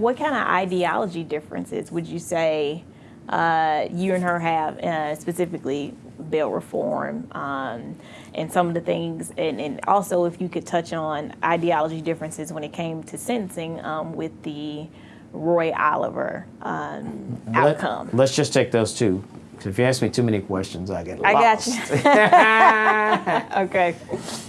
What kind of ideology differences would you say uh, you and her have, uh, specifically bail reform, um, and some of the things, and, and also if you could touch on ideology differences when it came to sentencing um, with the Roy Oliver um, Let- outcome. Let's just take those two. if you ask me too many questions, I get I got lost. you. okay.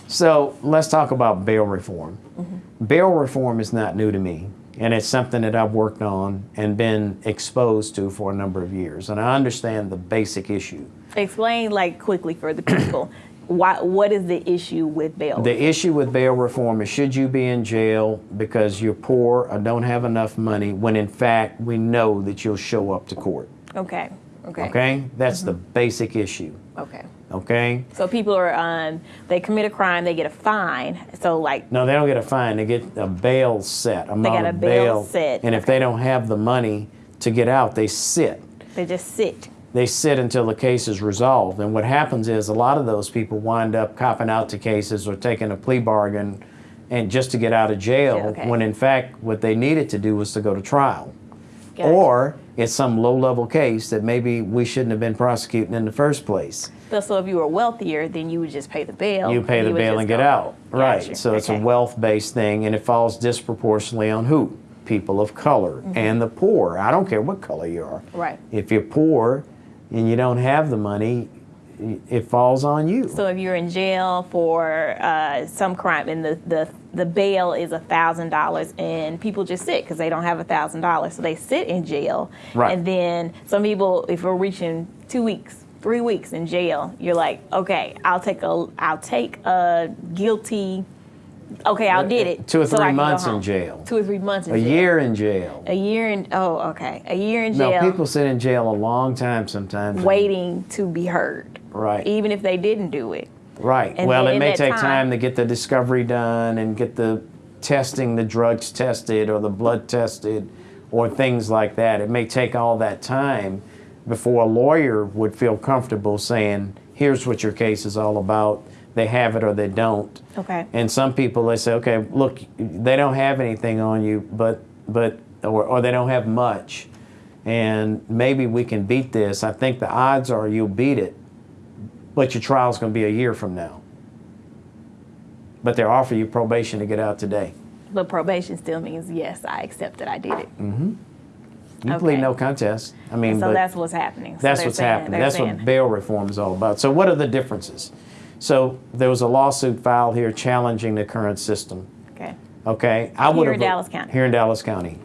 So let's talk about bail reform. Mm-hmm. Bail reform is not new to me, and it's something that I've worked on and been exposed to for a number of years. And I understand the basic issue. Explain like quickly for the people. Why, what is the issue with bail? The issue with bail reform is should you be in jail because you're poor or don't have enough money when in fact we know that you'll show up to court. okay. Okay. Okay? That's the Mm-hmm. basic issue. Okay. Okay? So people are um, they commit a crime, they get a fine. So like No, they don't get a fine. They get a bail set, amount get a of bail set, And if they don't have the money to get out, they sit. they just sit. They sit until the case is resolved. And what happens is a lot of those people wind up copping out to cases or taking a plea bargain and just to get out of jail okay. when in fact what they needed to do was to go to trial. Gotcha. Or it's some low level case that maybe we shouldn't have been prosecuting in the first place. So, if you were wealthier, then you would just pay the bail. You pay the would bail and get go out. Right. Gotcha. So it's a wealth based thing and it falls disproportionately on who? People of color mm-hmm. and the poor. I don't care what color you are. Right. If you're poor and you don't have the money, it falls on you. So if you're in jail for uh, some crime and the, the, the bail is a thousand dollars and people just sit because they don't have a thousand dollars, so they sit in jail. Right. And then some people, if we're reaching two weeks, three weeks in jail, you're like, okay, I'll take a, I'll take a guilty. Okay, I did it. Two or three go months in jail. Two or three months in jail. a jail. year in jail. A year in. Oh, okay. A year in jail. No, people sit in jail a long time sometimes. waiting to be heard. Right. Even if they didn't do it. Right. And well, it may take time- time to get the discovery done and get the testing, the drugs tested or the blood tested or things like that. It may take all that time before a lawyer would feel comfortable saying, here's what your case is all about. They have it or they don't. Okay. And some people, they say, okay, look, they don't have anything on you, but, but or, or they don't have much. And maybe we can beat this. I think the odds are you'll beat it but your trial's going to be a year from now. But they're offering you probation to get out today. But probation still means yes, I accept that I did it. Mm-hmm. You Okay. plead no contest. I mean, So that's what's happening. So that's what's saying- happening. That's saying- what bail reform is all about. So, what are the differences? So, there was a lawsuit filed here challenging the current system. Okay. Okay, I would Here in Dallas County. Here in Dallas County,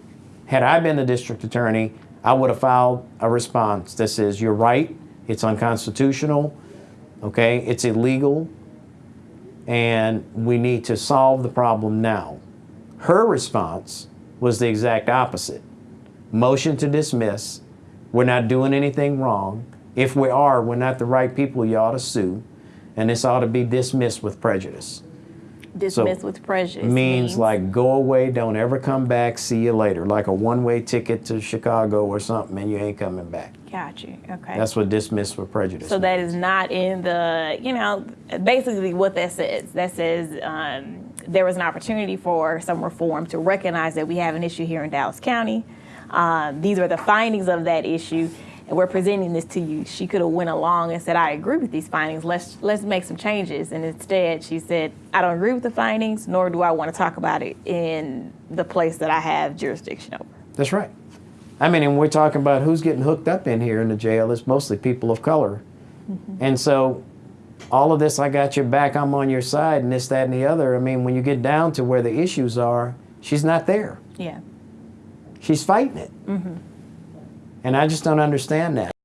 had I been the district attorney, I would have filed a response that says, "You're right. It's unconstitutional. Okay, it's illegal, and we need to solve the problem now." Her response was the exact opposite: motion to dismiss. We're not doing anything wrong. If we are, we're not the right people. You ought to sue, and this ought to be dismissed with prejudice Dismissed with prejudice means like go away, don't ever come back, see you later, like a one-way ticket to Chicago or something, and you ain't coming back. Got you. Okay. That's what dismiss with prejudice. so that is not in the, you know, basically what that says. That says um, there was an opportunity for some reform to recognize that we have an issue here in Dallas County. Um, these are the findings of that issue, and we're presenting this to you. She could have went along and said, "I agree with these findings. Let's let's make some changes." And instead, she said, "I don't agree with the findings, nor do I want to talk about it in the place that I have jurisdiction over." That's right. I mean, and we're talking about who's getting hooked up in here in the jail. It's mostly people of color. Mm-hmm. And so all of this, I got your back, I'm on your side, and this, that, and the other. I mean, when you get down to where the issues are, she's not there. Yeah. She's fighting it. Mm-hmm. And I just don't understand that.